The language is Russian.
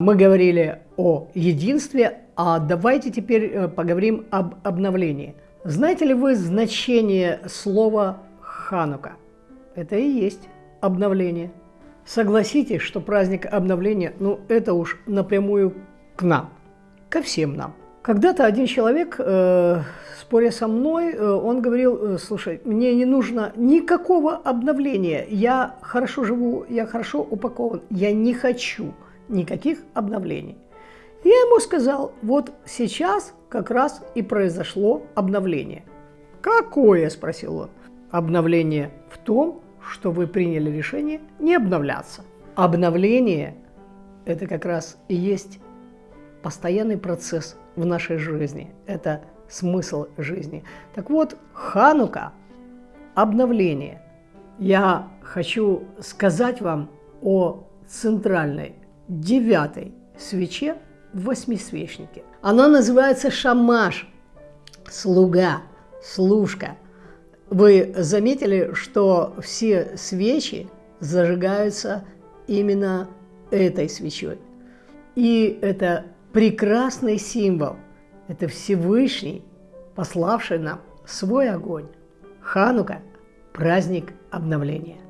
Мы говорили о единстве, а давайте теперь э, поговорим об обновлении. Знаете ли вы значение слова «ханука»? Это и есть обновление. Согласитесь, что праздник обновления, ну это уж напрямую к нам, ко всем нам. Когда-то один человек, э, споря со мной, э, он говорил, э, слушай, мне не нужно никакого обновления, я хорошо живу, я хорошо упакован, я не хочу никаких обновлений. Я ему сказал, вот сейчас как раз и произошло обновление. «Какое?» – спросил он. «Обновление в том, что вы приняли решение не обновляться. Обновление – это как раз и есть постоянный процесс в нашей жизни. Это смысл жизни. Так вот, Ханука – обновление. Я хочу сказать вам о центральной девятой свече в восьмисвечнике. Она называется шамаш, слуга, служка. Вы заметили, что все свечи зажигаются именно этой свечой. И это прекрасный символ. Это Всевышний, пославший нам свой огонь. Ханука – праздник обновления.